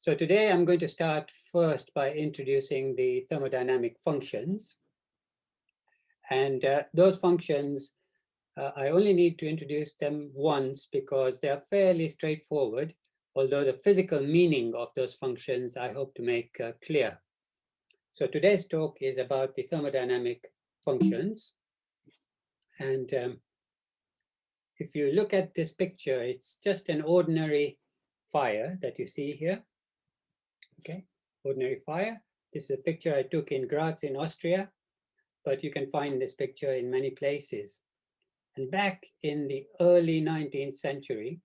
So today I'm going to start first by introducing the thermodynamic functions. And uh, those functions, uh, I only need to introduce them once because they are fairly straightforward, although the physical meaning of those functions I hope to make uh, clear. So today's talk is about the thermodynamic functions. And um, if you look at this picture, it's just an ordinary fire that you see here. Okay, ordinary fire. This is a picture I took in Graz in Austria, but you can find this picture in many places. And back in the early 19th century,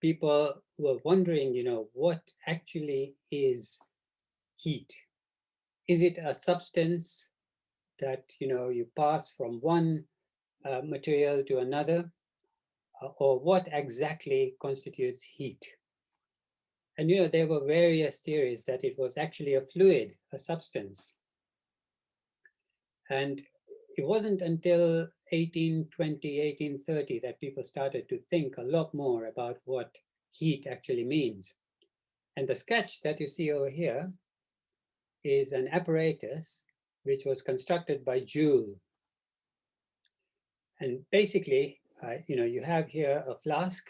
people were wondering, you know, what actually is heat? Is it a substance that, you know, you pass from one uh, material to another? Uh, or what exactly constitutes heat? And, you know, there were various theories that it was actually a fluid, a substance. And it wasn't until 1820, 1830 that people started to think a lot more about what heat actually means. And the sketch that you see over here is an apparatus which was constructed by Joule. And basically, uh, you know, you have here a flask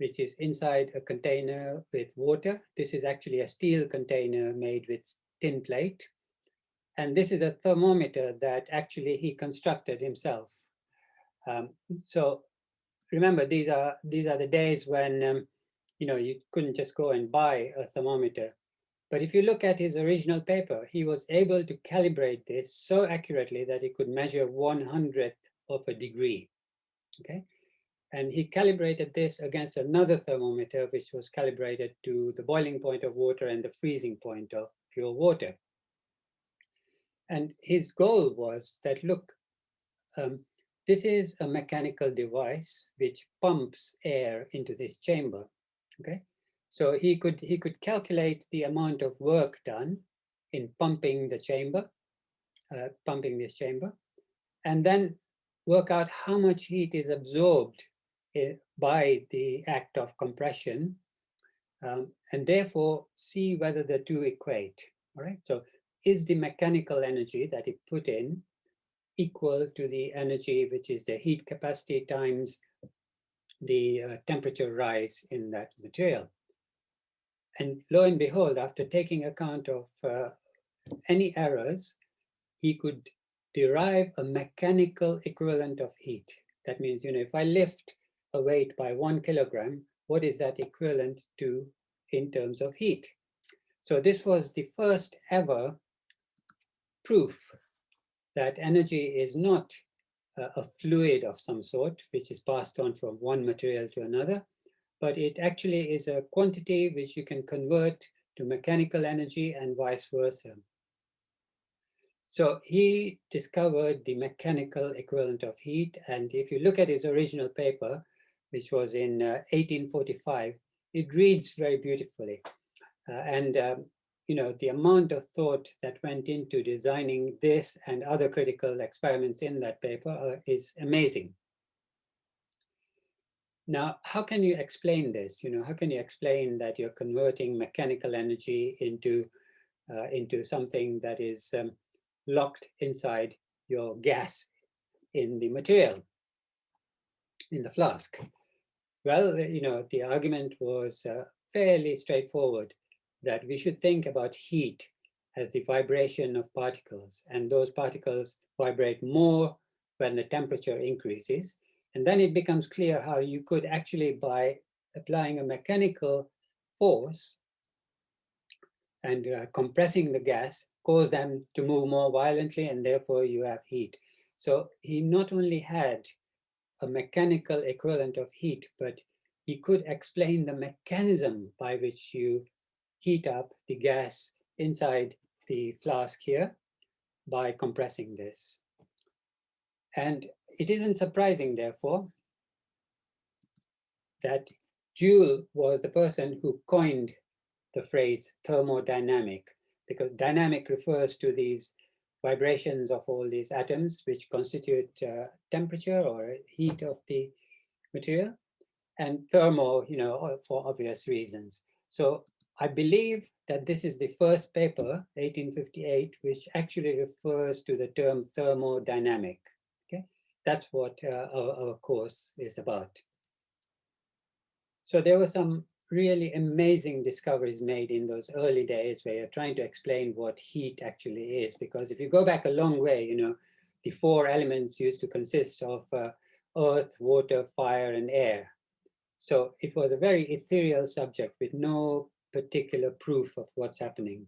which is inside a container with water. This is actually a steel container made with tin plate. And this is a thermometer that actually he constructed himself. Um, so remember, these are these are the days when um, you know you couldn't just go and buy a thermometer. But if you look at his original paper, he was able to calibrate this so accurately that he could measure one hundredth of a degree. Okay, and he calibrated this against another thermometer, which was calibrated to the boiling point of water and the freezing point of pure water. And his goal was that, look, um, this is a mechanical device which pumps air into this chamber. Okay, so he could, he could calculate the amount of work done in pumping the chamber, uh, pumping this chamber, and then work out how much heat is absorbed by the act of compression, um, and therefore see whether the two equate. All right, so is the mechanical energy that it put in equal to the energy which is the heat capacity times the uh, temperature rise in that material. And lo and behold, after taking account of uh, any errors, he could derive a mechanical equivalent of heat. That means, you know, if I lift a weight by one kilogram, what is that equivalent to in terms of heat? So this was the first ever proof that energy is not a fluid of some sort, which is passed on from one material to another, but it actually is a quantity which you can convert to mechanical energy and vice versa. So he discovered the mechanical equivalent of heat. And if you look at his original paper, which was in uh, 1845, it reads very beautifully. Uh, and, um, you know, the amount of thought that went into designing this and other critical experiments in that paper uh, is amazing. Now, how can you explain this? You know, how can you explain that you're converting mechanical energy into uh, into something that is um, locked inside your gas in the material, in the flask? Well, you know, the argument was uh, fairly straightforward that we should think about heat as the vibration of particles, and those particles vibrate more when the temperature increases, and then it becomes clear how you could actually, by applying a mechanical force and uh, compressing the gas, cause them to move more violently, and therefore you have heat. So he not only had a mechanical equivalent of heat, but he could explain the mechanism by which you heat up the gas inside the flask here by compressing this. And it isn't surprising, therefore, that Joule was the person who coined the phrase thermodynamic, because dynamic refers to these vibrations of all these atoms, which constitute uh, temperature or heat of the material, and thermal, you know, for obvious reasons. So I believe that this is the first paper, 1858, which actually refers to the term thermodynamic. Okay, that's what uh, our, our course is about. So there were some really amazing discoveries made in those early days where you're trying to explain what heat actually is. Because if you go back a long way, you know, the four elements used to consist of uh, earth, water, fire, and air. So it was a very ethereal subject with no particular proof of what's happening.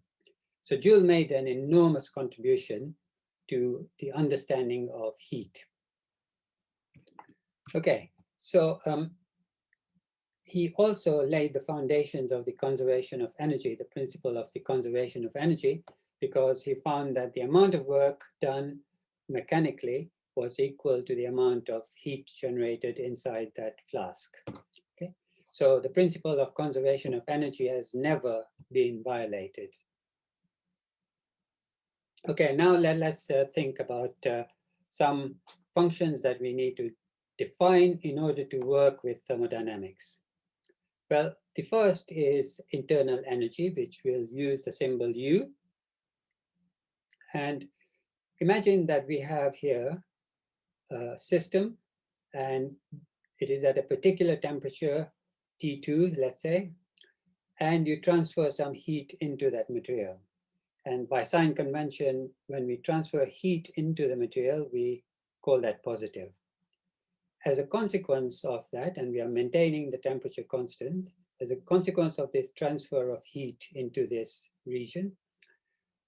So Joule made an enormous contribution to the understanding of heat. Okay, so um, he also laid the foundations of the conservation of energy, the principle of the conservation of energy, because he found that the amount of work done mechanically was equal to the amount of heat generated inside that flask. Okay, so the principle of conservation of energy has never been violated. Okay, now let, us uh, think about uh, some functions that we need to define in order to work with thermodynamics. Well, the first is internal energy, which will use the symbol U. And imagine that we have here a system and it is at a particular temperature, T2, let's say, and you transfer some heat into that material. And by sign convention, when we transfer heat into the material, we call that positive. As a consequence of that, and we are maintaining the temperature constant, as a consequence of this transfer of heat into this region,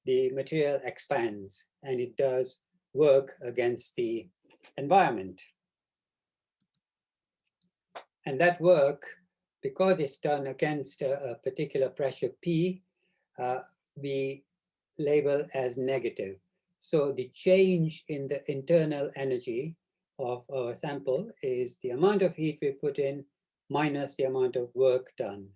the material expands and it does work against the environment. And that work, because it's done against a, a particular pressure P, uh, we label as negative. So the change in the internal energy of our sample is the amount of heat we put in minus the amount of work done.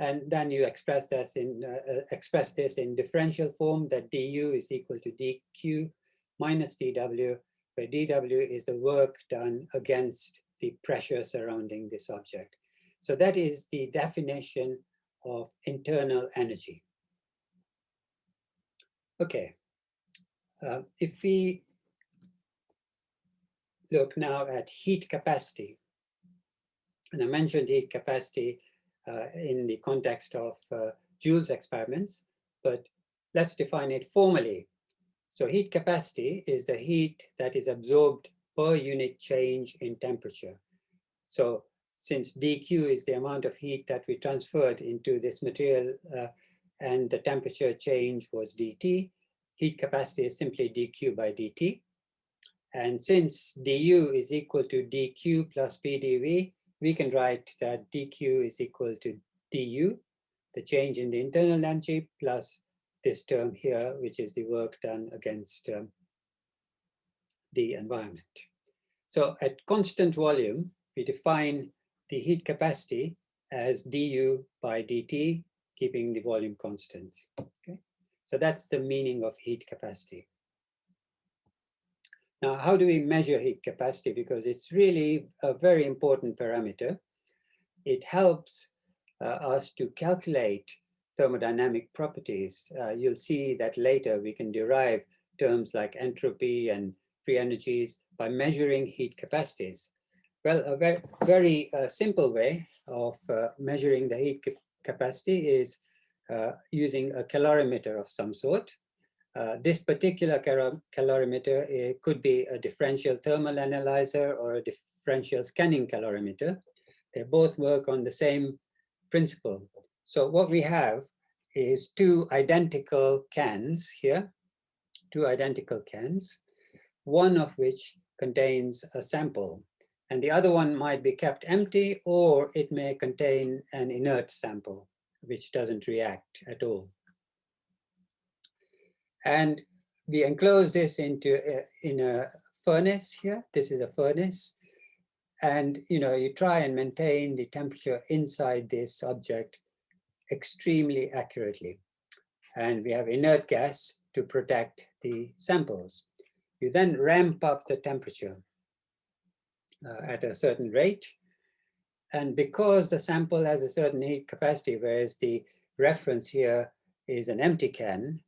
And then you express this in uh, uh express this in differential form that du is equal to dq minus dw, where dw is the work done against the pressure surrounding this object. So that is the definition of internal energy. Okay, uh, if we look now at heat capacity, and I mentioned heat capacity uh, in the context of uh, Joule's experiments, but let's define it formally. So heat capacity is the heat that is absorbed per unit change in temperature. So since dq is the amount of heat that we transferred into this material uh, and the temperature change was dt, heat capacity is simply dq by dt. And since du is equal to dq plus pdv, we can write that dq is equal to du, the change in the internal energy, plus this term here, which is the work done against um, the environment. So at constant volume, we define the heat capacity as du by dt, keeping the volume constant. Okay, so that's the meaning of heat capacity. Now, how do we measure heat capacity? Because it's really a very important parameter. It helps uh, us to calculate thermodynamic properties. Uh, you'll see that later we can derive terms like entropy and free energies by measuring heat capacities. Well, a very, very uh, simple way of uh, measuring the heat capacity is uh, using a calorimeter of some sort. Uh, this particular calorimeter it could be a differential thermal analyzer or a differential scanning calorimeter. They both work on the same principle. So what we have is two identical cans here, two identical cans, one of which contains a sample and the other one might be kept empty or it may contain an inert sample which doesn't react at all. And we enclose this into a, in a furnace here. This is a furnace. And you know, you try and maintain the temperature inside this object extremely accurately. And we have inert gas to protect the samples. You then ramp up the temperature uh, at a certain rate. And because the sample has a certain heat capacity, whereas the reference here is an empty can,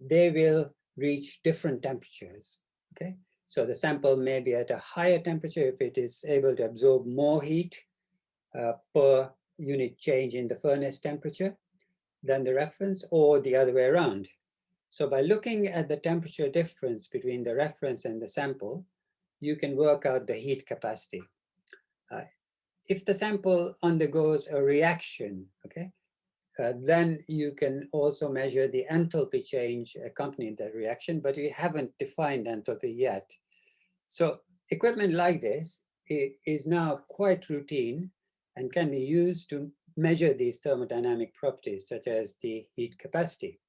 they will reach different temperatures, okay? So the sample may be at a higher temperature if it is able to absorb more heat uh, per unit change in the furnace temperature than the reference or the other way around. So by looking at the temperature difference between the reference and the sample, you can work out the heat capacity. Uh, if the sample undergoes a reaction, okay, uh, then you can also measure the enthalpy change accompanying that reaction, but we haven't defined enthalpy yet. So equipment like this is now quite routine and can be used to measure these thermodynamic properties, such as the heat capacity.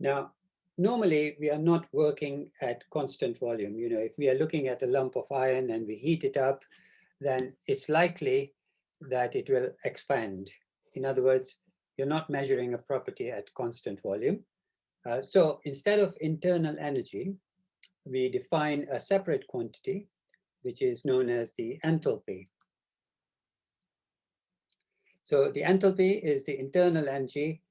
Now, normally we are not working at constant volume. You know, if we are looking at a lump of iron and we heat it up, then it's likely that it will expand. In other words, you're not measuring a property at constant volume. Uh, so instead of internal energy, we define a separate quantity, which is known as the enthalpy. So the enthalpy is the internal energy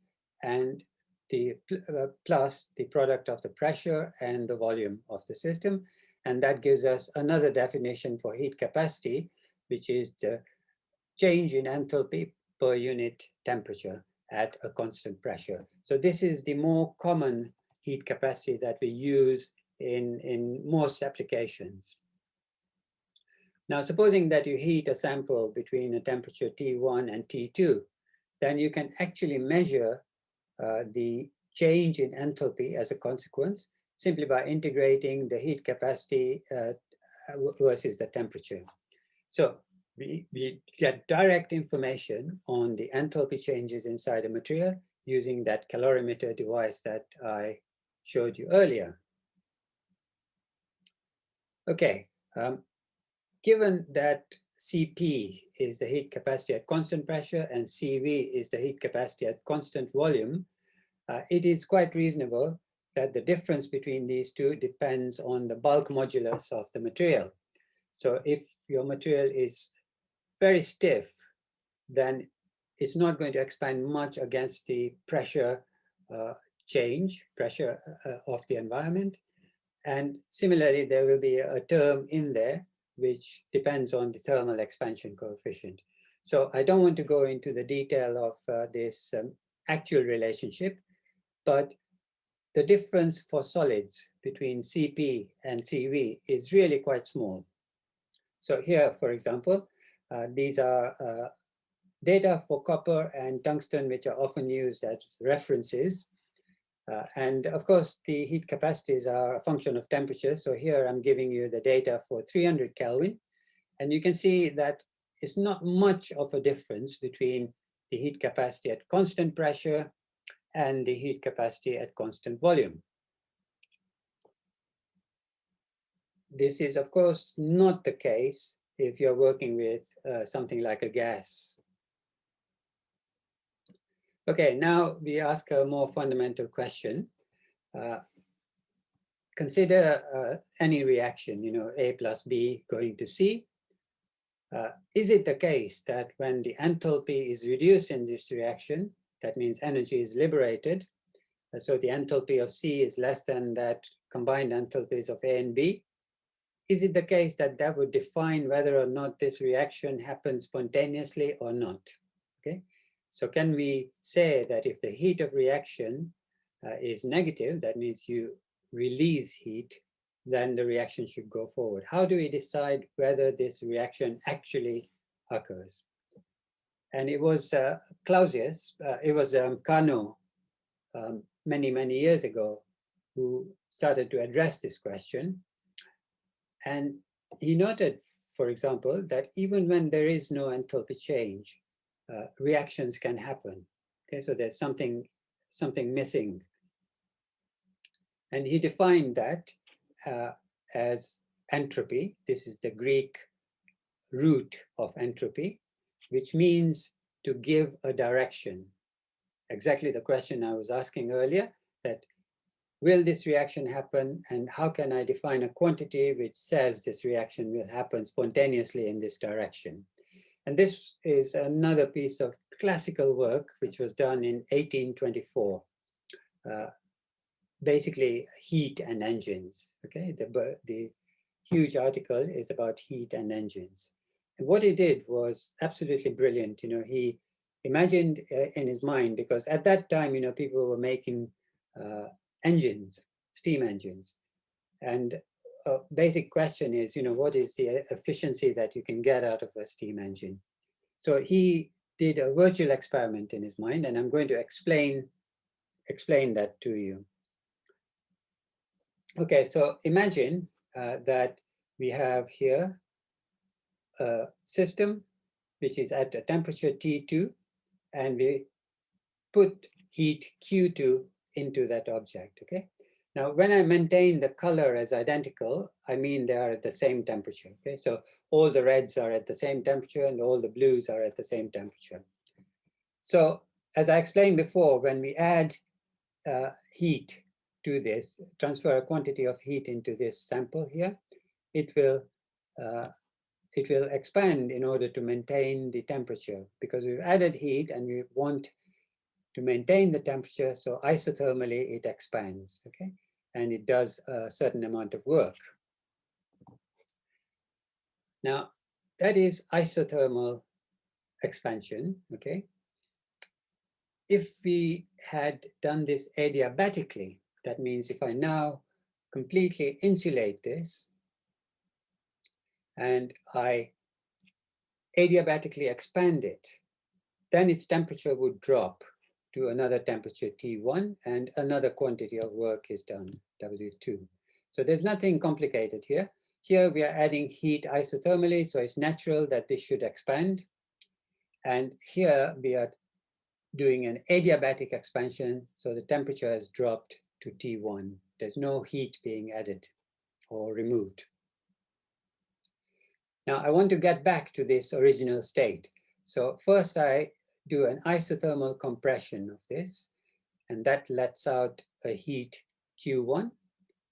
and the uh, plus the product of the pressure and the volume of the system. And that gives us another definition for heat capacity, which is the change in enthalpy per unit temperature at a constant pressure. So this is the more common heat capacity that we use in, in most applications. Now, supposing that you heat a sample between a temperature T1 and T2, then you can actually measure uh, the change in enthalpy as a consequence simply by integrating the heat capacity uh, versus the temperature. So we, we get direct information on the enthalpy changes inside a material using that calorimeter device that I showed you earlier. Okay, um, given that Cp is the heat capacity at constant pressure and Cv is the heat capacity at constant volume, uh, it is quite reasonable that the difference between these two depends on the bulk modulus of the material. So if your material is very stiff, then it's not going to expand much against the pressure uh, change, pressure uh, of the environment. And similarly, there will be a term in there which depends on the thermal expansion coefficient. So I don't want to go into the detail of uh, this um, actual relationship, but the difference for solids between Cp and Cv is really quite small. So here, for example, these are uh, data for copper and tungsten, which are often used as references. Uh, and of course, the heat capacities are a function of temperature. So here I'm giving you the data for 300 Kelvin. And you can see that it's not much of a difference between the heat capacity at constant pressure and the heat capacity at constant volume. This is, of course, not the case if you're working with uh, something like a gas. Okay, now we ask a more fundamental question. Uh, consider uh, any reaction, you know, A plus B going to C. Uh, is it the case that when the enthalpy is reduced in this reaction, that means energy is liberated, uh, so the enthalpy of C is less than that combined enthalpies of A and B, is it the case that that would define whether or not this reaction happens spontaneously or not? Okay, so can we say that if the heat of reaction uh, is negative, that means you release heat, then the reaction should go forward. How do we decide whether this reaction actually occurs? And it was uh, Clausius, uh, it was um, Carnot um, many, many years ago who started to address this question. And he noted, for example, that even when there is no enthalpy change, uh, reactions can happen. Okay, so there's something, something missing. And he defined that uh, as entropy. This is the Greek root of entropy, which means to give a direction. Exactly the question I was asking earlier, that will this reaction happen and how can I define a quantity which says this reaction will happen spontaneously in this direction. And this is another piece of classical work which was done in 1824. Uh, basically heat and engines, okay? The, the huge article is about heat and engines. And what he did was absolutely brilliant. You know, he imagined uh, in his mind, because at that time, you know, people were making uh, engines, steam engines. And a basic question is, you know, what is the efficiency that you can get out of a steam engine? So he did a virtual experiment in his mind, and I'm going to explain, explain that to you. Okay, so imagine uh, that we have here a system which is at a temperature T2, and we put heat Q2 into that object, okay? Now, when I maintain the color as identical, I mean they are at the same temperature, okay? So all the reds are at the same temperature and all the blues are at the same temperature. So as I explained before, when we add uh, heat to this, transfer a quantity of heat into this sample here, it will uh, it will expand in order to maintain the temperature because we've added heat and we want to maintain the temperature. So isothermally, it expands, okay? And it does a certain amount of work. Now, that is isothermal expansion, okay? If we had done this adiabatically, that means if I now completely insulate this and I adiabatically expand it, then its temperature would drop to another temperature T1 and another quantity of work is done, W2. So there's nothing complicated here. Here we are adding heat isothermally, so it's natural that this should expand. And here we are doing an adiabatic expansion, so the temperature has dropped to T1. There's no heat being added or removed. Now I want to get back to this original state. So first I do an isothermal compression of this, and that lets out a heat Q1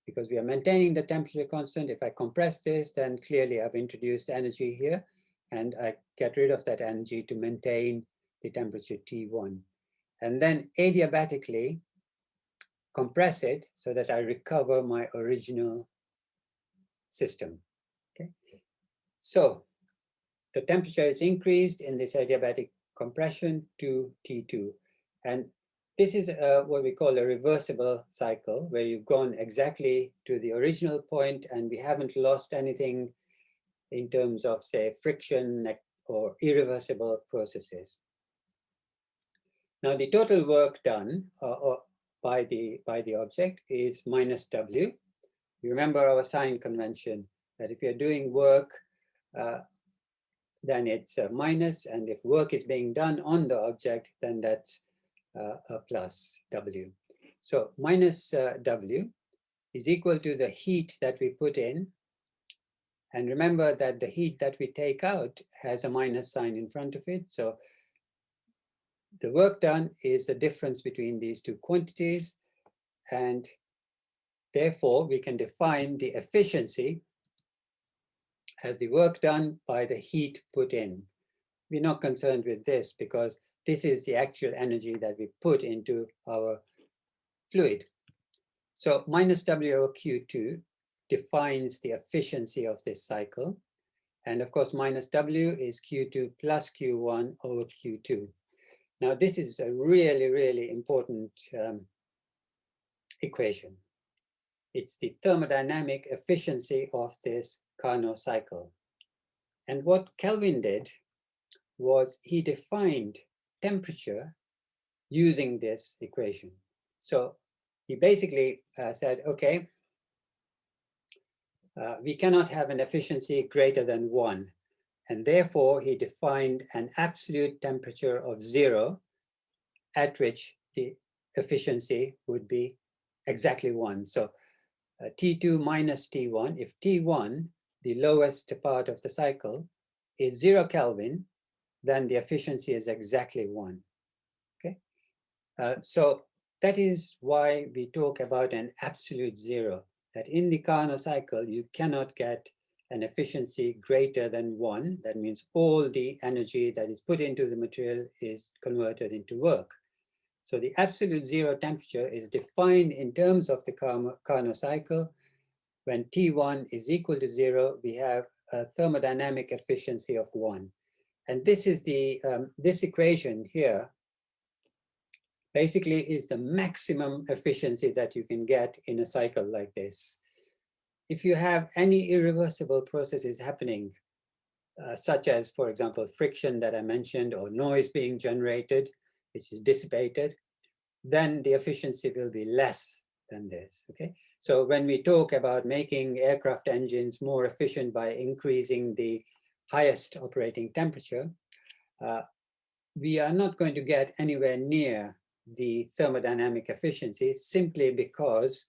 because we are maintaining the temperature constant. If I compress this, then clearly I've introduced energy here, and I get rid of that energy to maintain the temperature T1. And then adiabatically, compress it so that I recover my original system. Okay, so the temperature is increased in this adiabatic compression to T2, and this is uh, what we call a reversible cycle, where you've gone exactly to the original point, and we haven't lost anything in terms of, say, friction or irreversible processes. Now, the total work done uh, by the by the object is minus w. You remember our sign convention that if you're doing work, uh, then it's a minus, and if work is being done on the object, then that's uh, a plus w. So minus uh, w is equal to the heat that we put in. And remember that the heat that we take out has a minus sign in front of it. So the work done is the difference between these two quantities. And therefore, we can define the efficiency as the work done by the heat put in. We're not concerned with this because this is the actual energy that we put into our fluid. So minus W over Q2 defines the efficiency of this cycle. And of course, minus W is Q2 plus Q1 over Q2. Now, this is a really, really important um, equation. It's the thermodynamic efficiency of this Carnot cycle. And what Kelvin did was he defined temperature using this equation. So he basically uh, said, okay, uh, we cannot have an efficiency greater than one. And therefore, he defined an absolute temperature of zero at which the efficiency would be exactly one. So uh, T2 minus T1, if T1, the lowest part of the cycle, is zero Kelvin, then the efficiency is exactly one. Okay, uh, so that is why we talk about an absolute zero, that in the Carnot cycle, you cannot get an efficiency greater than one. That means all the energy that is put into the material is converted into work. So the absolute zero temperature is defined in terms of the Carnot cycle. When T1 is equal to zero, we have a thermodynamic efficiency of one. And this is the, um, this equation here basically is the maximum efficiency that you can get in a cycle like this. If you have any irreversible processes happening, uh, such as, for example, friction that I mentioned or noise being generated, which is dissipated, then the efficiency will be less than this, okay? So when we talk about making aircraft engines more efficient by increasing the highest operating temperature, uh, we are not going to get anywhere near the thermodynamic efficiency simply because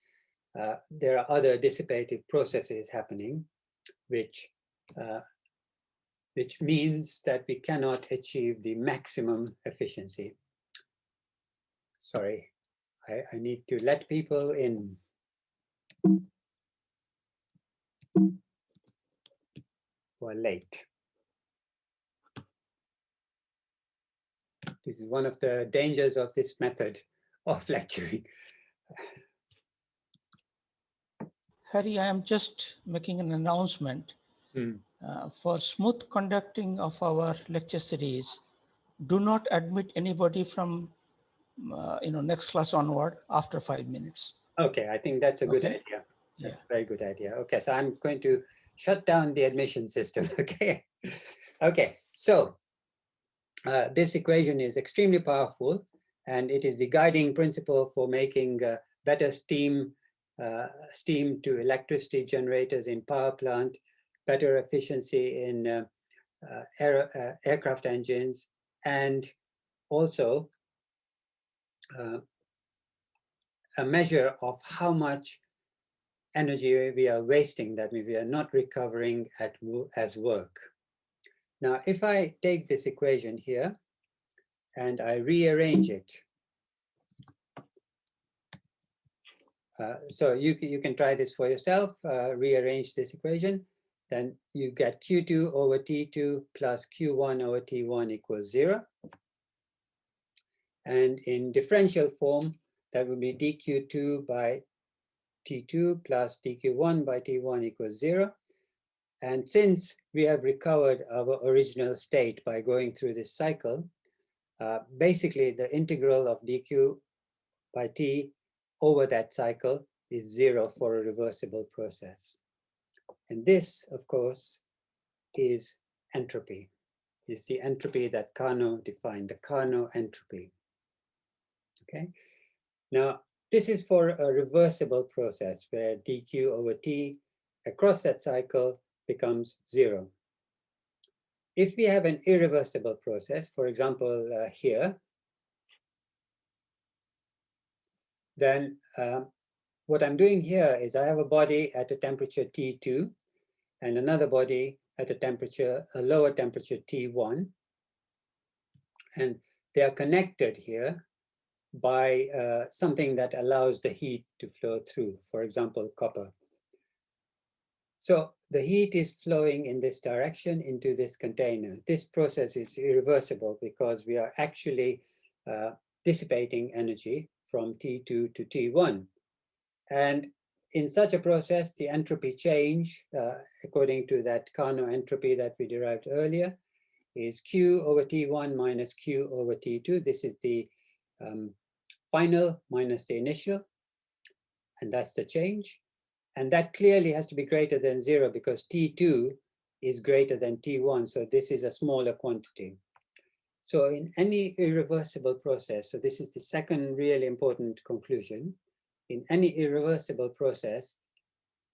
uh, there are other dissipative processes happening, which uh, which means that we cannot achieve the maximum efficiency sorry, I, I need to let people in. Who are late. This is one of the dangers of this method of lecturing. Harry, I am just making an announcement. Mm. Uh, for smooth conducting of our lecture series, do not admit anybody from uh, you know, next class onward after five minutes. Okay, I think that's a good okay. idea. That's yeah. a very good idea. Okay, so I'm going to shut down the admission system, okay? okay, so uh, this equation is extremely powerful and it is the guiding principle for making uh, better steam uh, steam to electricity generators in power plant, better efficiency in uh, uh, air, uh, aircraft engines, and also uh, a measure of how much energy we are wasting, that we are not recovering at, as work. Now, if I take this equation here and I rearrange it, uh, so you, you can try this for yourself, uh, rearrange this equation, then you get Q2 over T2 plus Q1 over T1 equals zero. And in differential form, that would be dq2 by t2 plus dq1 by t1 equals zero. And since we have recovered our original state by going through this cycle, uh, basically the integral of dq by t over that cycle is zero for a reversible process. And this, of course, is entropy. Is the entropy that Carnot defined, the Carnot entropy. Okay. Now, this is for a reversible process where dq over t across that cycle becomes zero. If we have an irreversible process, for example, uh, here, then uh, what I'm doing here is I have a body at a temperature T2 and another body at a temperature, a lower temperature T1. And they are connected here by uh, something that allows the heat to flow through, for example, copper. So the heat is flowing in this direction into this container. This process is irreversible because we are actually uh, dissipating energy from T2 to T1. And in such a process, the entropy change, uh, according to that Carnot entropy that we derived earlier, is Q over T1 minus Q over T2. This is the um, final minus the initial, and that's the change. And that clearly has to be greater than zero because T2 is greater than T1, so this is a smaller quantity. So in any irreversible process, so this is the second really important conclusion, in any irreversible process,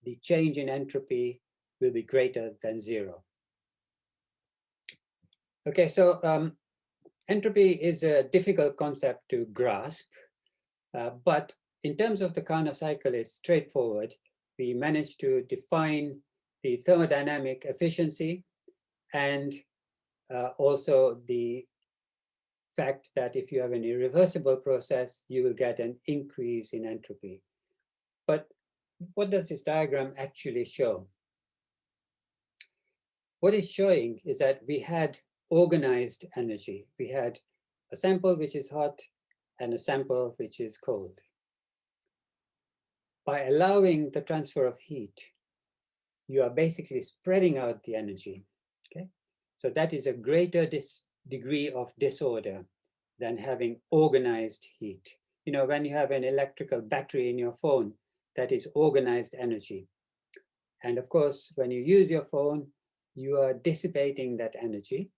the change in entropy will be greater than zero. Okay, so um, entropy is a difficult concept to grasp, uh, but in terms of the Carnot cycle, it's straightforward. We managed to define the thermodynamic efficiency and uh, also the fact that if you have an irreversible process, you will get an increase in entropy. But what does this diagram actually show? What it's showing is that we had organized energy. We had a sample which is hot and a sample which is cold. By allowing the transfer of heat, you are basically spreading out the energy. Okay, so that is a greater degree of disorder than having organized heat. You know, when you have an electrical battery in your phone, that is organized energy. And of course, when you use your phone, you are dissipating that energy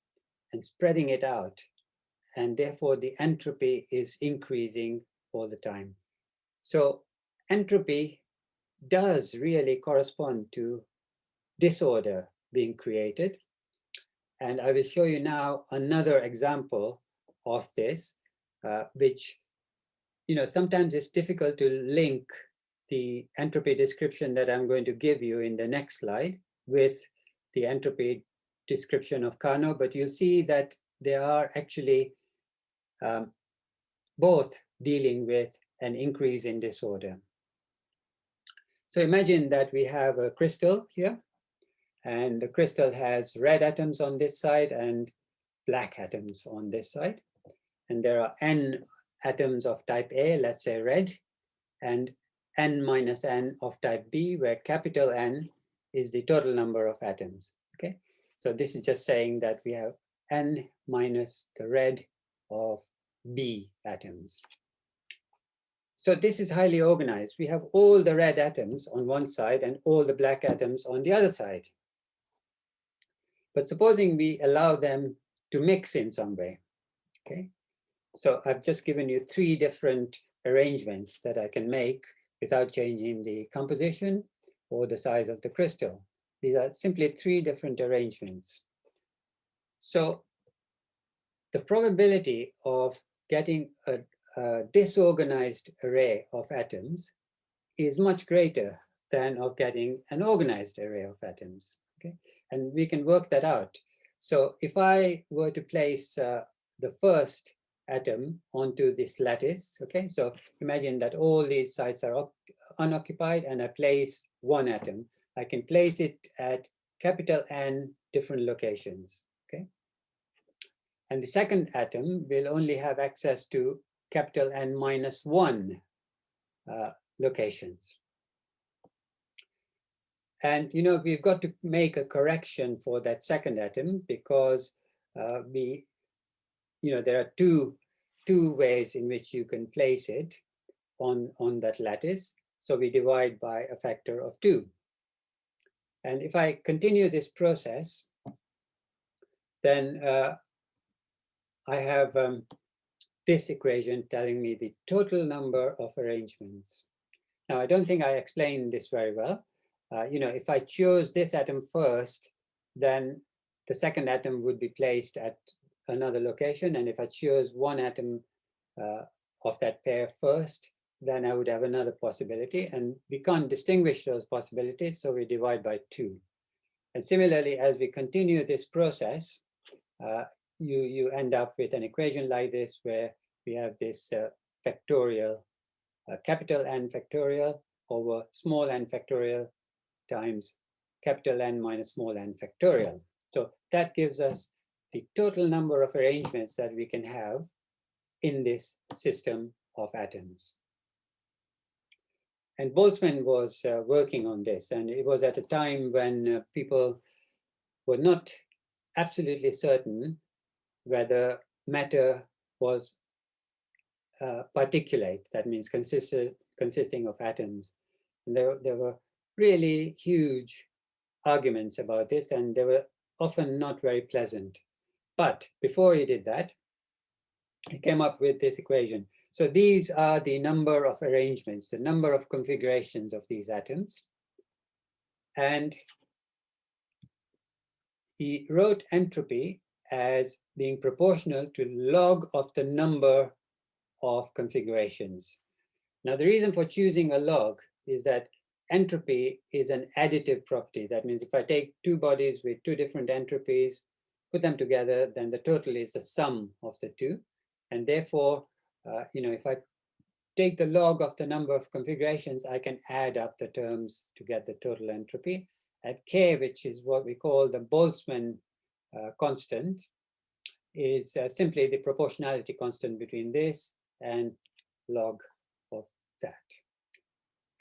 and spreading it out. And therefore the entropy is increasing all the time. So entropy does really correspond to disorder being created. And I will show you now another example of this, uh, which, you know, sometimes it's difficult to link the entropy description that I'm going to give you in the next slide with the entropy description of Carnot, but you'll see that there are actually um, both dealing with an increase in disorder. So imagine that we have a crystal here, and the crystal has red atoms on this side and black atoms on this side. And there are n atoms of type A, let's say red, and n minus n of type B, where capital N is the total number of atoms. Okay, so this is just saying that we have n minus the red of B atoms. So this is highly organized. We have all the red atoms on one side and all the black atoms on the other side. But supposing we allow them to mix in some way, okay? So I've just given you three different arrangements that I can make without changing the composition or the size of the crystal. These are simply three different arrangements. So the probability of getting a, a disorganized array of atoms is much greater than of getting an organized array of atoms. Okay, and we can work that out. So if I were to place uh, the first atom onto this lattice. Okay, so imagine that all these sites are unoccupied and I place one atom. I can place it at capital N different locations. And the second atom will only have access to capital N minus one uh, locations. And you know we've got to make a correction for that second atom because uh, we you know, there are two, two ways in which you can place it on, on that lattice. So we divide by a factor of two. And if I continue this process, then uh, I have um, this equation telling me the total number of arrangements. Now, I don't think I explained this very well. Uh, you know, if I chose this atom first, then the second atom would be placed at another location. And if I choose one atom uh, of that pair first, then I would have another possibility. And we can't distinguish those possibilities, so we divide by two. And similarly, as we continue this process, uh, you, you end up with an equation like this, where we have this uh, factorial, uh, capital N factorial over small n factorial times capital N minus small n factorial. So that gives us the total number of arrangements that we can have in this system of atoms. And Boltzmann was uh, working on this, and it was at a time when uh, people were not absolutely certain whether matter was uh, particulate, that means consisted, consisting of atoms. And there, there were really huge arguments about this, and they were often not very pleasant. But before he did that, he came up with this equation. So these are the number of arrangements, the number of configurations of these atoms. And he wrote entropy as being proportional to log of the number of configurations. Now, the reason for choosing a log is that entropy is an additive property. That means if I take two bodies with two different entropies, put them together, then the total is the sum of the two. And therefore, uh, you know, if I take the log of the number of configurations, I can add up the terms to get the total entropy. At k, which is what we call the Boltzmann constant, is uh, simply the proportionality constant between this and log of that.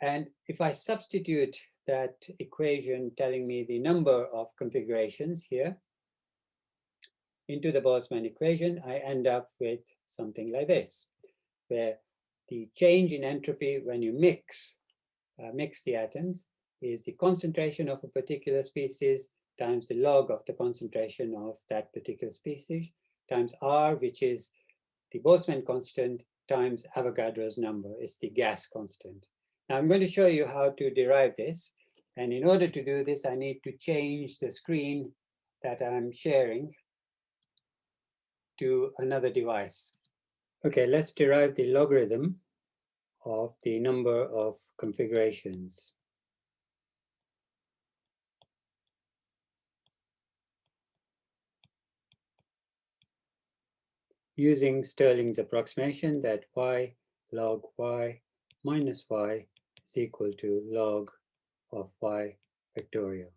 And if I substitute that equation telling me the number of configurations here into the Boltzmann equation, I end up with something like this, where the change in entropy when you mix, uh, mix the atoms is the concentration of a particular species times the log of the concentration of that particular species times R, which is the Boltzmann constant times Avogadro's number, is the gas constant. Now I'm going to show you how to derive this. And in order to do this, I need to change the screen that I'm sharing to another device. Okay, let's derive the logarithm of the number of configurations. Using Stirling's approximation that y log y minus y is equal to log of y factorial.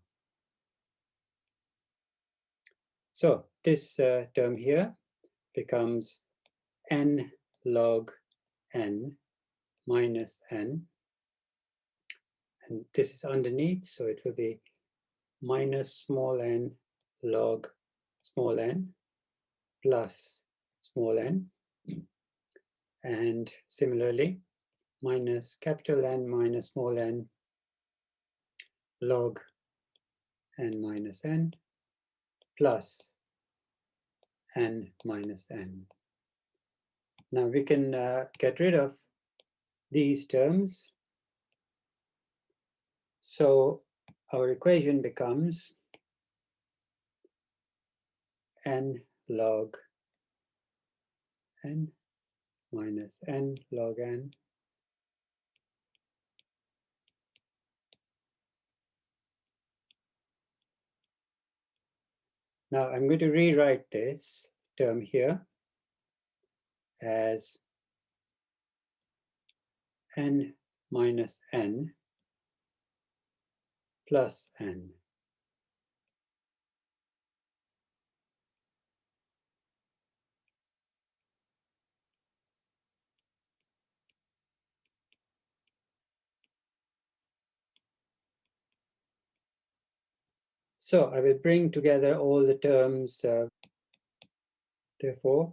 So this uh, term here becomes n log n minus n. And this is underneath, so it will be minus small n log small n plus small n. And similarly, minus capital N minus small n log n minus n plus n minus n. Now we can uh, get rid of these terms. So our equation becomes n log n minus n log n Now I'm going to rewrite this term here as n minus n plus n. So I will bring together all the terms, uh, therefore,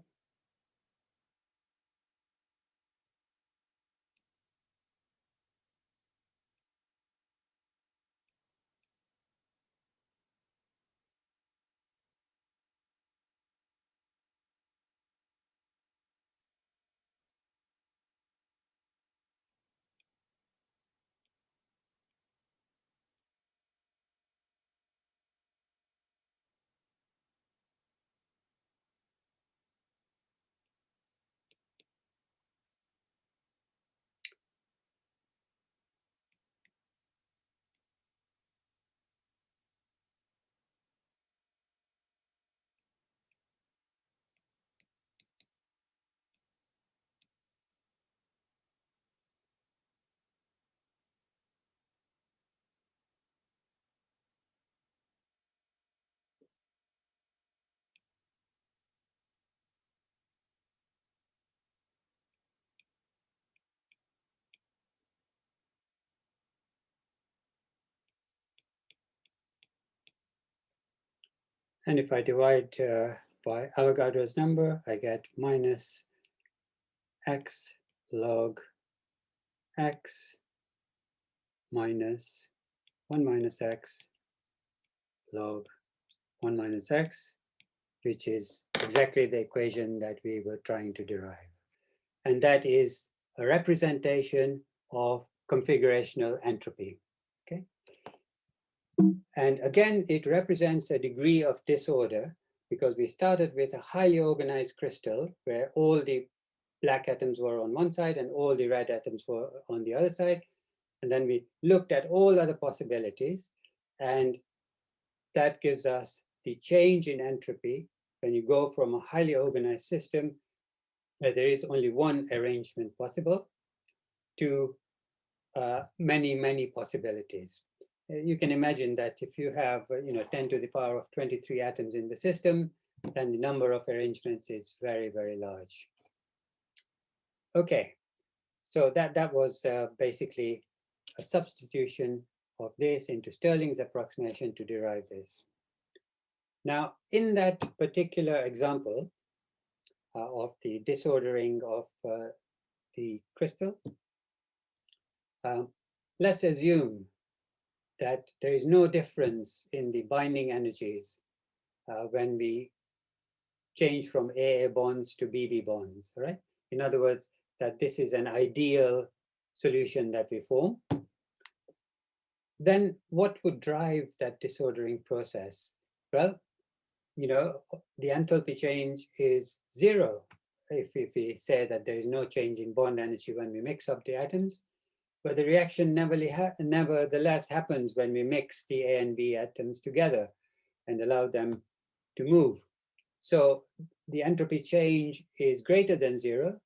And if I divide uh, by Avogadro's number, I get minus x log x minus 1 minus x log 1 minus x, which is exactly the equation that we were trying to derive. And that is a representation of configurational entropy. And again, it represents a degree of disorder because we started with a highly organized crystal where all the black atoms were on one side and all the red atoms were on the other side. And then we looked at all other possibilities and that gives us the change in entropy when you go from a highly organized system where there is only one arrangement possible to uh, many, many possibilities. Uh, you can imagine that if you have, uh, you know, 10 to the power of 23 atoms in the system, then the number of arrangements is very, very large. Okay, so that, that was uh, basically a substitution of this into Stirling's approximation to derive this. Now, in that particular example uh, of the disordering of uh, the crystal, um, let's assume that there is no difference in the binding energies uh, when we change from AA bonds to BB bonds, right? In other words, that this is an ideal solution that we form. Then what would drive that disordering process? Well, you know, the enthalpy change is zero. If, if we say that there is no change in bond energy when we mix up the atoms, but the reaction nevertheless happens when we mix the A and B atoms together and allow them to move. So the entropy change is greater than zero,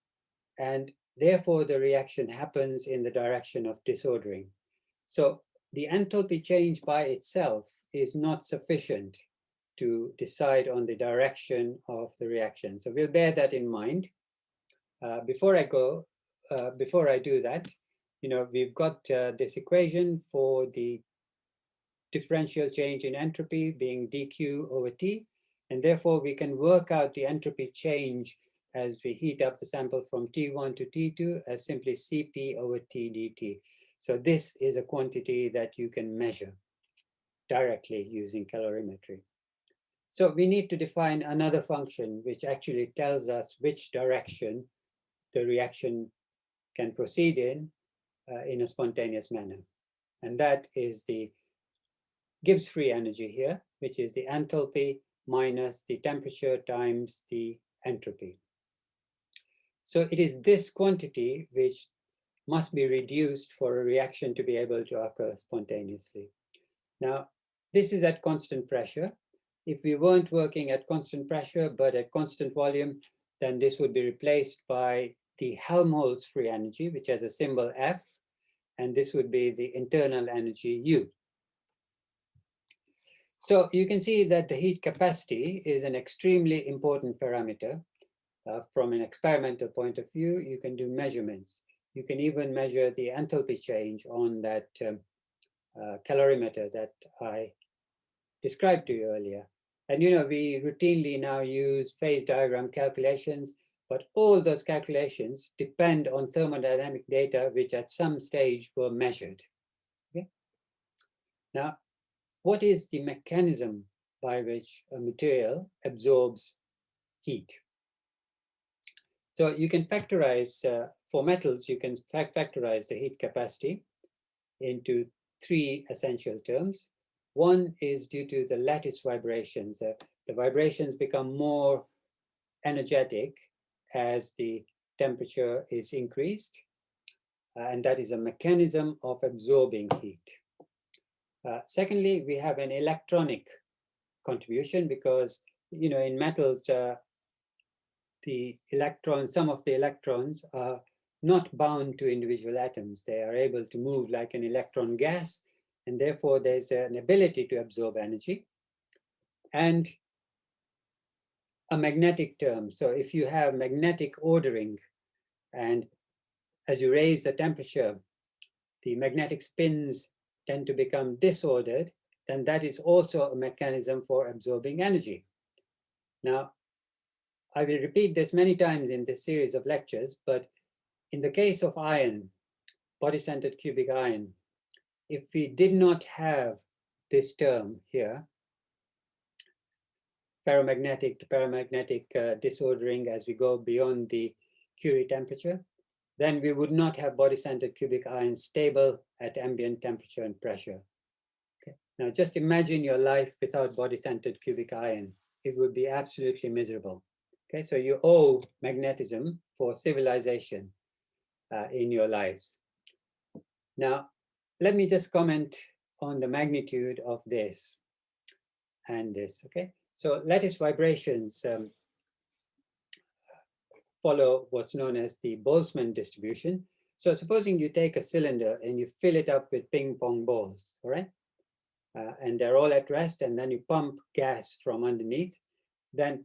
and therefore the reaction happens in the direction of disordering. So the enthalpy change by itself is not sufficient to decide on the direction of the reaction. So we'll bear that in mind. Uh, before I go, uh, before I do that, you know, we've got uh, this equation for the differential change in entropy being dq over t, and therefore we can work out the entropy change as we heat up the sample from T1 to T2 as simply Cp over T dt. So this is a quantity that you can measure directly using calorimetry. So we need to define another function which actually tells us which direction the reaction can proceed in uh, in a spontaneous manner. And that is the Gibbs free energy here, which is the enthalpy minus the temperature times the entropy. So it is this quantity which must be reduced for a reaction to be able to occur spontaneously. Now, this is at constant pressure. If we weren't working at constant pressure, but at constant volume, then this would be replaced by the Helmholtz free energy, which has a symbol F, and this would be the internal energy U. So you can see that the heat capacity is an extremely important parameter. Uh, from an experimental point of view, you can do measurements. You can even measure the enthalpy change on that um, uh, calorimeter that I described to you earlier. And you know, we routinely now use phase diagram calculations, but all those calculations depend on thermodynamic data which at some stage were measured. Okay? Now, what is the mechanism by which a material absorbs heat? So you can factorize, uh, for metals, you can factorize the heat capacity into three essential terms. One is due to the lattice vibrations. Uh, the vibrations become more energetic as the temperature is increased. Uh, and that is a mechanism of absorbing heat. Uh, secondly, we have an electronic contribution because, you know, in metals, uh, the electrons, some of the electrons are not bound to individual atoms. They are able to move like an electron gas, and therefore there's an ability to absorb energy. And a magnetic term. So if you have magnetic ordering, and as you raise the temperature, the magnetic spins tend to become disordered, then that is also a mechanism for absorbing energy. Now, I will repeat this many times in this series of lectures, but in the case of iron, body-centered cubic iron, if we did not have this term here, ferromagnetic to paramagnetic uh, disordering as we go beyond the Curie temperature, then we would not have body-centered cubic iron stable at ambient temperature and pressure. Okay. Now just imagine your life without body-centered cubic iron. It would be absolutely miserable. Okay, so you owe magnetism for civilization uh, in your lives. Now, let me just comment on the magnitude of this and this, okay? So lattice vibrations, um, follow what's known as the Boltzmann distribution. So supposing you take a cylinder and you fill it up with ping pong balls, all right? Uh, and they're all at rest and then you pump gas from underneath, then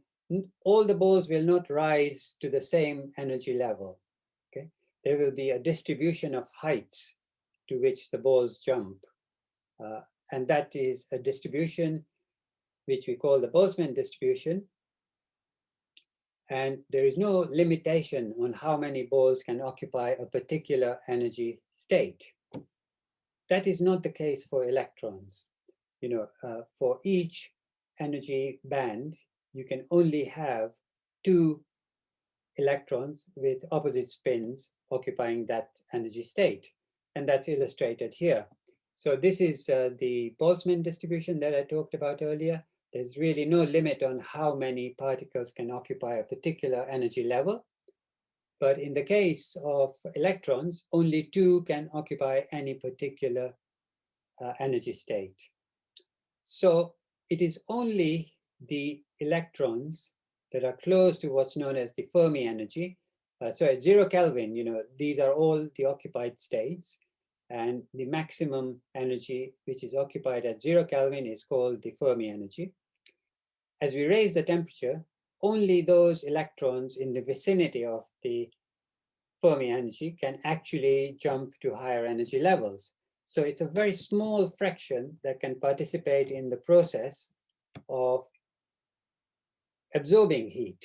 all the balls will not rise to the same energy level, okay? There will be a distribution of heights to which the balls jump. Uh, and that is a distribution which we call the Boltzmann distribution. And there is no limitation on how many balls can occupy a particular energy state. That is not the case for electrons. You know, uh, for each energy band, you can only have two electrons with opposite spins occupying that energy state. And that's illustrated here. So this is uh, the Boltzmann distribution that I talked about earlier. There's really no limit on how many particles can occupy a particular energy level. But in the case of electrons, only two can occupy any particular uh, energy state. So it is only the electrons that are close to what's known as the Fermi energy. Uh, so at zero Kelvin, you know, these are all the occupied states. And the maximum energy which is occupied at zero Kelvin is called the Fermi energy. As we raise the temperature, only those electrons in the vicinity of the Fermi energy can actually jump to higher energy levels. So it's a very small fraction that can participate in the process of absorbing heat.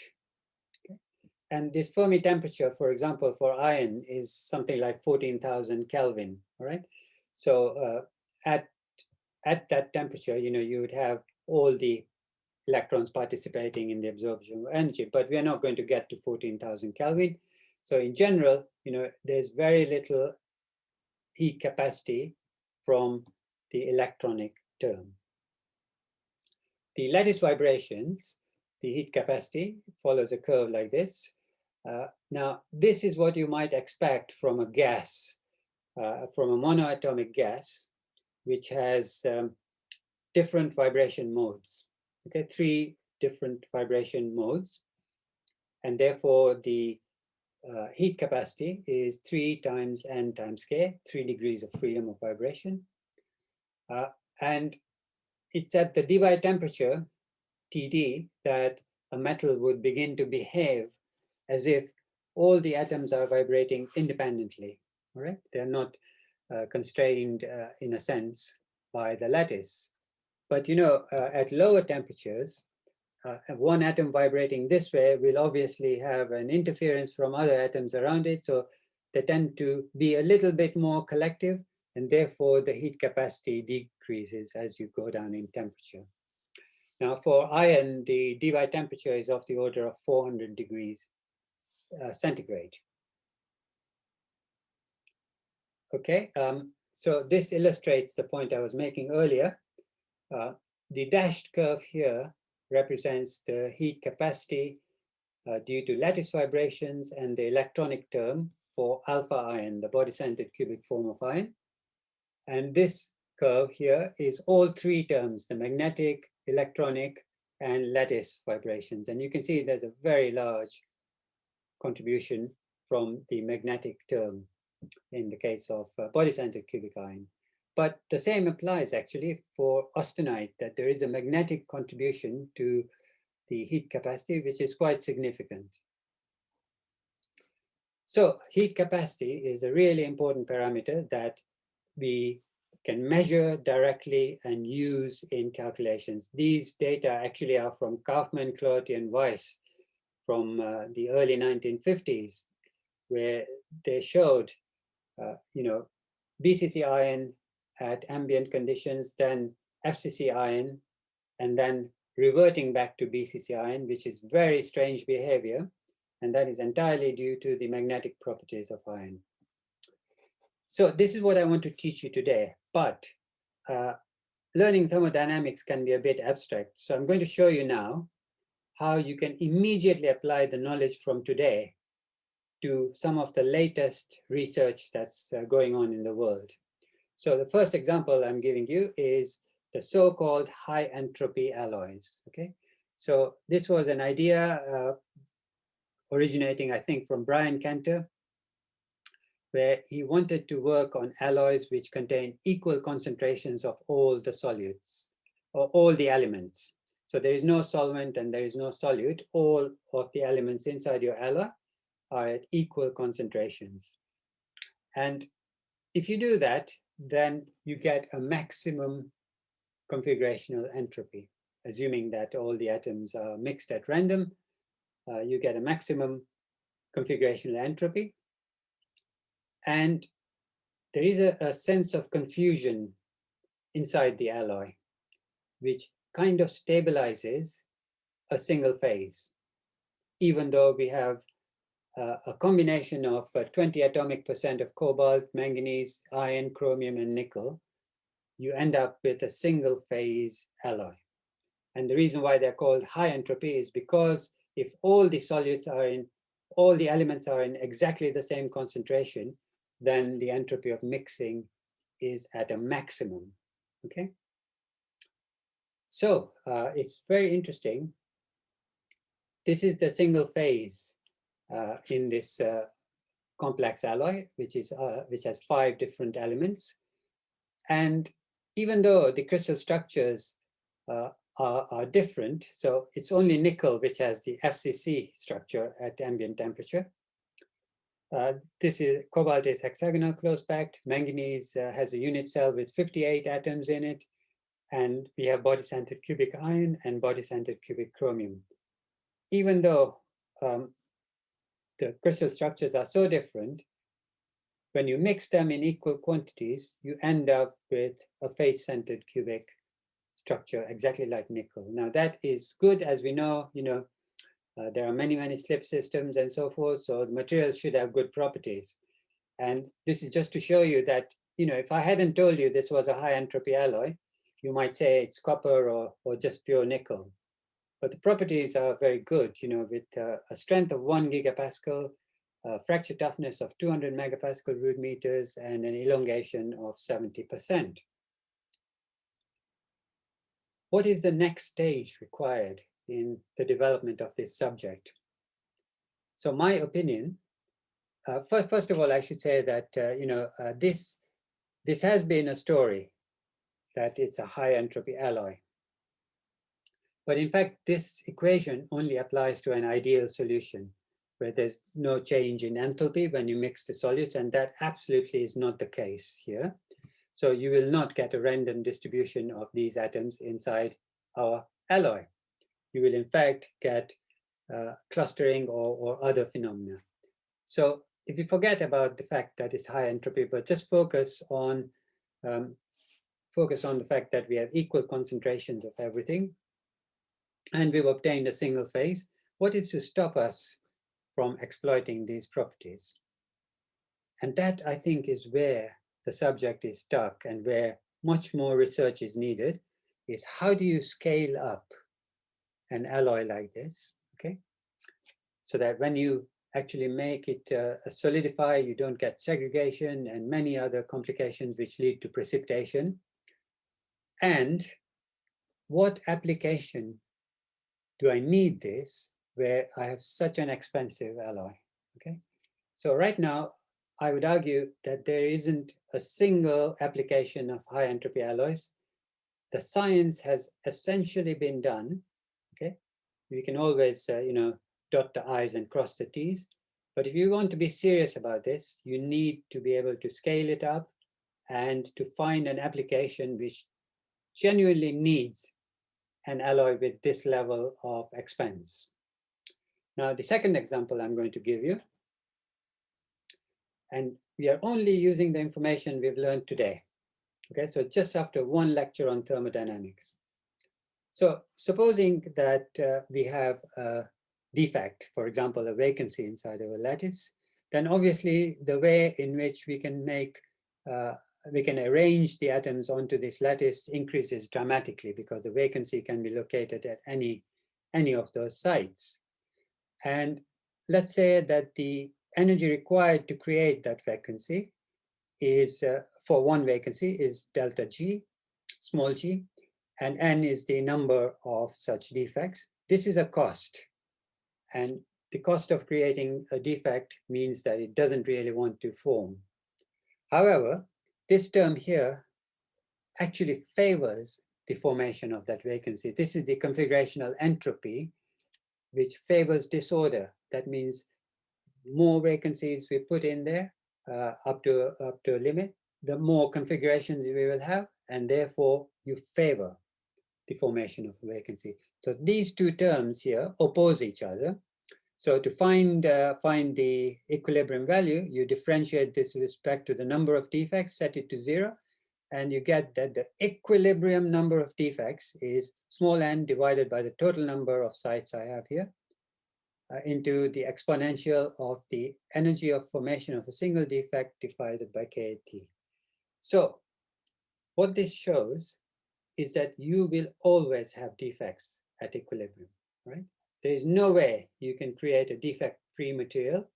And this Fermi temperature, for example, for iron is something like 14,000 Kelvin, all right? So uh, at, at that temperature, you know, you would have all the electrons participating in the absorption of energy, but we are not going to get to 14,000 Kelvin. So in general, you know, there's very little heat capacity from the electronic term. The lattice vibrations, the heat capacity follows a curve like this. Uh, now, this is what you might expect from a gas, uh, from a monoatomic gas, which has um, different vibration modes. Okay, three different vibration modes. And therefore, the uh, heat capacity is 3 times n times k, 3 degrees of freedom of vibration. Uh, and it's at the Debye temperature, TD, that a metal would begin to behave as if all the atoms are vibrating independently, all right? They're not uh, constrained uh, in a sense by the lattice. But you know, uh, at lower temperatures, uh, one atom vibrating this way will obviously have an interference from other atoms around it. So they tend to be a little bit more collective and therefore the heat capacity decreases as you go down in temperature. Now for iron, the Debye temperature is of the order of 400 degrees uh, centigrade. Okay, um, so this illustrates the point I was making earlier. Uh, the dashed curve here represents the heat capacity uh, due to lattice vibrations and the electronic term for alpha iron, the body-centered cubic form of iron. And this curve here is all three terms, the magnetic, electronic, and lattice vibrations. And you can see there's a very large contribution from the magnetic term in the case of uh, body-centered cubic iron. But the same applies actually for austenite, that there is a magnetic contribution to the heat capacity, which is quite significant. So heat capacity is a really important parameter that we can measure directly and use in calculations. These data actually are from Kaufman, Clougherty, and Weiss from uh, the early 1950s, where they showed, uh, you know, BCC iron at ambient conditions, then FCC iron, and then reverting back to BCC iron, which is very strange behavior. And that is entirely due to the magnetic properties of iron. So this is what I want to teach you today, but uh, learning thermodynamics can be a bit abstract. So I'm going to show you now how you can immediately apply the knowledge from today to some of the latest research that's uh, going on in the world. So the first example I'm giving you is the so-called high entropy alloys, okay? So this was an idea uh, originating, I think, from Brian Cantor, where he wanted to work on alloys which contain equal concentrations of all the solutes or all the elements. So there is no solvent and there is no solute. All of the elements inside your alloy are at equal concentrations. And if you do that, then you get a maximum configurational entropy, assuming that all the atoms are mixed at random, uh, you get a maximum configurational entropy. And there is a, a sense of confusion inside the alloy, which kind of stabilizes a single phase, even though we have a combination of uh, 20 atomic percent of cobalt, manganese, iron, chromium, and nickel, you end up with a single phase alloy. And the reason why they're called high entropy is because if all the solutes are in, all the elements are in exactly the same concentration, then the entropy of mixing is at a maximum, okay? So uh, it's very interesting. This is the single phase uh, in this uh, complex alloy, which is uh, which has five different elements. And even though the crystal structures uh, are, are different, so it's only nickel which has the FCC structure at ambient temperature. Uh, this is cobalt is hexagonal close packed. Manganese uh, has a unit cell with 58 atoms in it. And we have body-centered cubic iron and body-centered cubic chromium. Even though um, the crystal structures are so different, when you mix them in equal quantities, you end up with a face-centered cubic structure, exactly like nickel. Now that is good, as we know, you know, uh, there are many, many slip systems and so forth, so the material should have good properties. And this is just to show you that, you know, if I hadn't told you this was a high entropy alloy, you might say it's copper or, or just pure nickel. But the properties are very good, you know, with uh, a strength of one gigapascal, fracture toughness of 200 megapascal root meters, and an elongation of 70%. What is the next stage required in the development of this subject? So my opinion, uh, first, first of all, I should say that, uh, you know, uh, this, this has been a story that it's a high entropy alloy. But in fact, this equation only applies to an ideal solution where there's no change in enthalpy when you mix the solutes, and that absolutely is not the case here. So you will not get a random distribution of these atoms inside our alloy. You will in fact get uh, clustering or, or other phenomena. So if you forget about the fact that it's high entropy, but just focus on um, focus on the fact that we have equal concentrations of everything, and we've obtained a single phase, what is to stop us from exploiting these properties? And that, I think, is where the subject is stuck and where much more research is needed, is how do you scale up an alloy like this, okay? So that when you actually make it uh, solidify, you don't get segregation and many other complications which lead to precipitation. And what application do I need this where I have such an expensive alloy? Okay, so right now I would argue that there isn't a single application of high entropy alloys. The science has essentially been done. Okay, we can always, uh, you know, dot the I's and cross the T's. But if you want to be serious about this, you need to be able to scale it up and to find an application which genuinely needs an alloy with this level of expense. Now, the second example I'm going to give you, and we are only using the information we've learned today. Okay, so just after one lecture on thermodynamics. So supposing that uh, we have a defect, for example, a vacancy inside our lattice, then obviously the way in which we can make uh, we can arrange the atoms onto this lattice increases dramatically because the vacancy can be located at any, any of those sites. And let's say that the energy required to create that vacancy is, uh, for one vacancy, is delta G, small g, and n is the number of such defects. This is a cost. And the cost of creating a defect means that it doesn't really want to form. However, this term here actually favors the formation of that vacancy. This is the configurational entropy, which favors disorder. That means more vacancies we put in there uh, up to up to a limit, the more configurations we will have, and therefore you favor the formation of a vacancy. So these two terms here oppose each other. So to find uh, find the equilibrium value, you differentiate this with respect to the number of defects, set it to zero, and you get that the equilibrium number of defects is small n divided by the total number of sites I have here uh, into the exponential of the energy of formation of a single defect divided by KT. So what this shows is that you will always have defects at equilibrium, right? There is no way you can create a defect-free material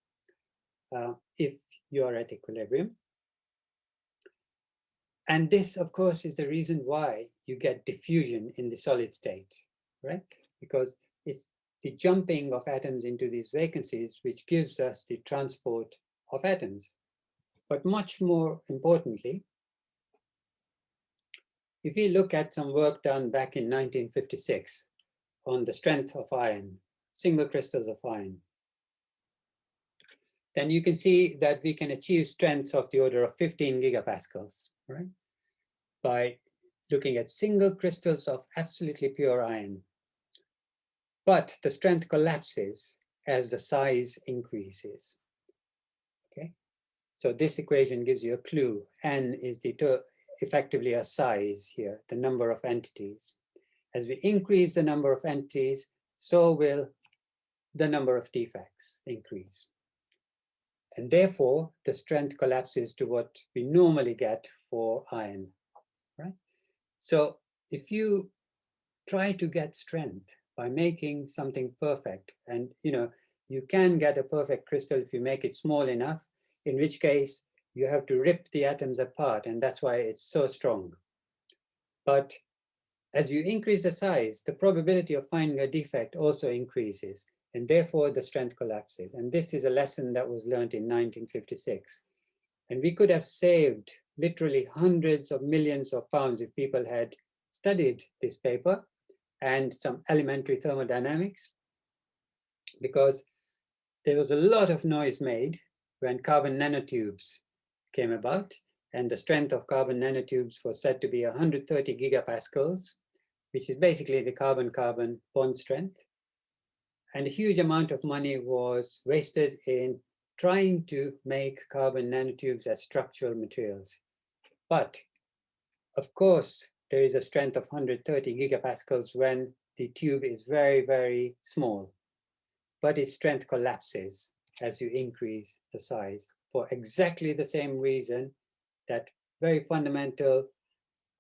uh, if you are at equilibrium. And this, of course, is the reason why you get diffusion in the solid state, right? Because it's the jumping of atoms into these vacancies which gives us the transport of atoms. But much more importantly, if we look at some work done back in 1956 on the strength of iron, single crystals of iron, then you can see that we can achieve strengths of the order of 15 gigapascals, right? By looking at single crystals of absolutely pure iron. But the strength collapses as the size increases, okay? So this equation gives you a clue. N is the effectively a size here, the number of entities. As we increase the number of entities, so will the number of defects increase. And therefore, the strength collapses to what we normally get for iron, right? So if you try to get strength by making something perfect, and you know, you can get a perfect crystal if you make it small enough, in which case you have to rip the atoms apart, and that's why it's so strong. But as you increase the size, the probability of finding a defect also increases, and therefore the strength collapses. And this is a lesson that was learned in 1956. And we could have saved literally hundreds of millions of pounds if people had studied this paper and some elementary thermodynamics, because there was a lot of noise made when carbon nanotubes came about, and the strength of carbon nanotubes was said to be 130 gigapascals, which is basically the carbon-carbon bond strength. And a huge amount of money was wasted in trying to make carbon nanotubes as structural materials. But of course, there is a strength of 130 gigapascals when the tube is very, very small, but its strength collapses as you increase the size for exactly the same reason that very fundamental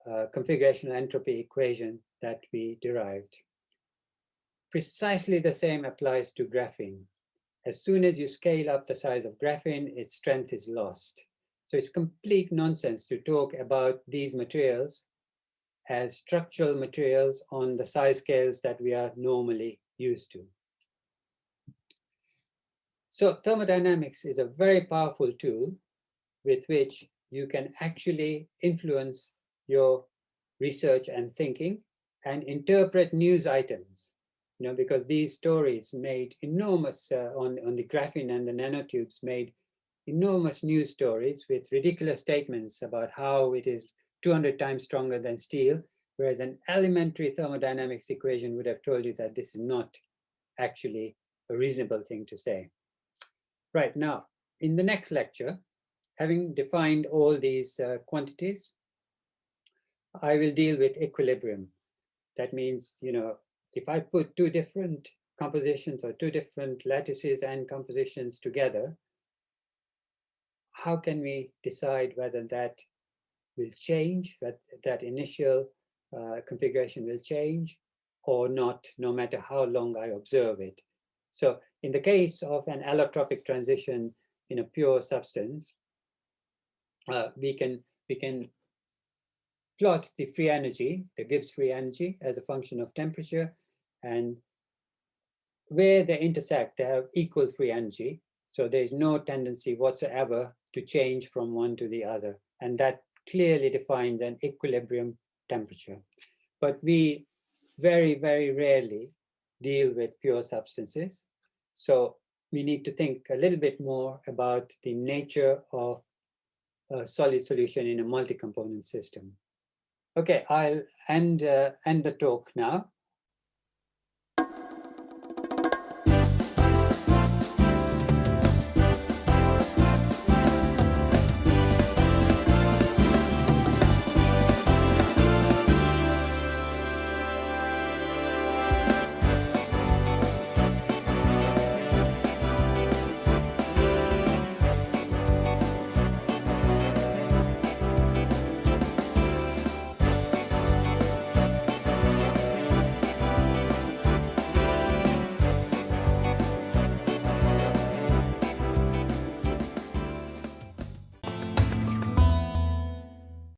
uh, configurational entropy equation that we derived. Precisely the same applies to graphene. As soon as you scale up the size of graphene, its strength is lost. So it's complete nonsense to talk about these materials as structural materials on the size scales that we are normally used to. So thermodynamics is a very powerful tool with which you can actually influence your research and thinking and interpret news items, you know, because these stories made enormous, uh, on, on the graphene and the nanotubes made enormous news stories with ridiculous statements about how it is 200 times stronger than steel, whereas an elementary thermodynamics equation would have told you that this is not actually a reasonable thing to say. Right now, in the next lecture, having defined all these uh, quantities, I will deal with equilibrium. That means, you know, if I put two different compositions or two different lattices and compositions together, how can we decide whether that will change, that, that initial uh, configuration will change or not, no matter how long I observe it. So in the case of an allotropic transition in a pure substance, uh, we can we can plot the free energy, the Gibbs free energy, as a function of temperature, and where they intersect, they have equal free energy. So there's no tendency whatsoever to change from one to the other. And that clearly defines an equilibrium temperature. But we very, very rarely deal with pure substances. So we need to think a little bit more about the nature of a solid solution in a multi-component system. Okay, I'll end, uh, end the talk now.